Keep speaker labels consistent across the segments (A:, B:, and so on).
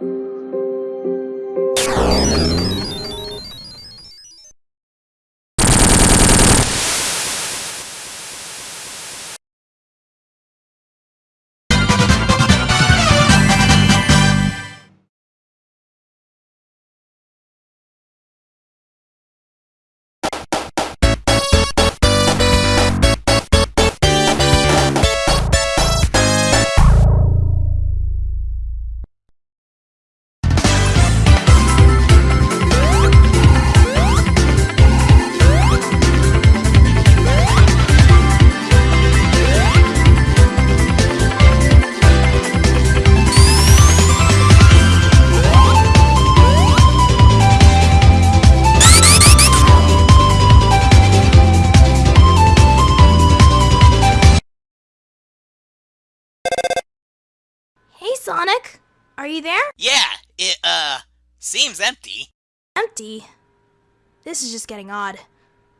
A: Hey, Sonic! Are you there?
B: Yeah, it, uh, seems empty.
A: Empty. This is just getting odd.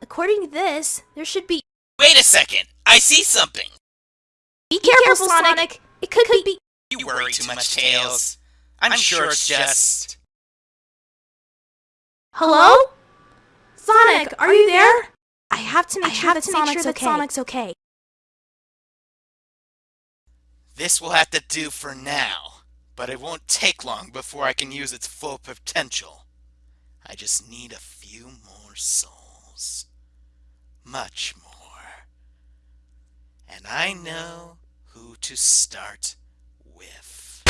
A: According to this, there should be.
B: Wait a second! I see something!
A: Be careful, Sonic. It could, be.
B: You worry too much, Tails. I'm sure it's just.
A: Hello? Sonic, are you there? I have to make
C: I
A: sure
C: have
A: that
C: to make
A: Sonic's
C: sure that
A: okay.
C: Sonic's
A: okay.
B: This will have to do for now, but it won't take long before I can use its full potential. I just need a few more souls. Much more. And I know who to start with.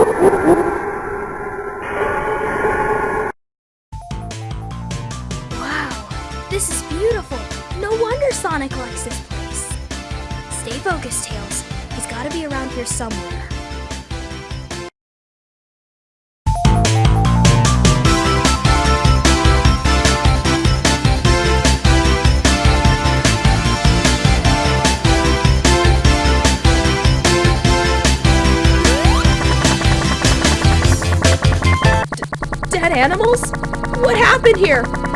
A: this is beautiful. No wonder Sonic likes this place. Stay focused, Tails. He's gotta be around here somewhere.
C: Dead animals? What happened here?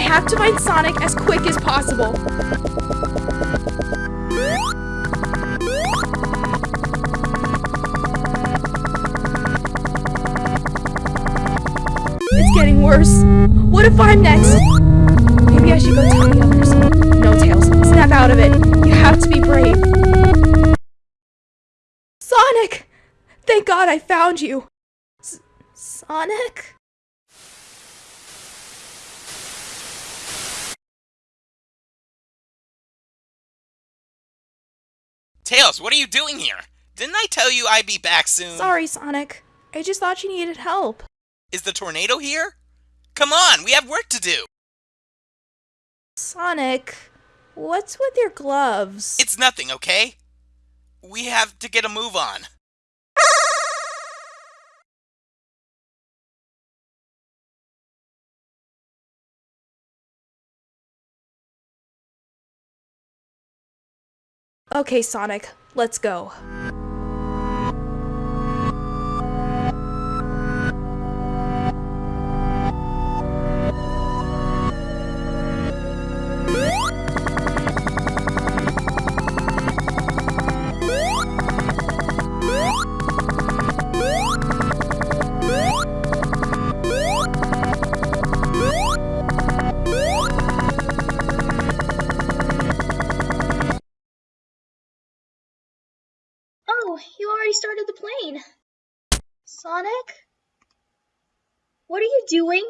C: I have to find Sonic as quick as possible. It's getting worse. What if I'm next? Maybe I should go tell the others. No, Tails. Snap out of it. You have to be brave. Sonic! Thank God I found you. S- Sonic?
B: Tails, what are you doing here? Didn't I tell you I'd be back soon?
C: Sorry, Sonic. I just thought you needed help.
B: Is the tornado here? Come on, we have work to do.
C: Sonic, what's with your gloves?
B: It's nothing, okay? We have to get a move on.
C: Okay, Sonic, let's go.
A: Sonic? What are you doing?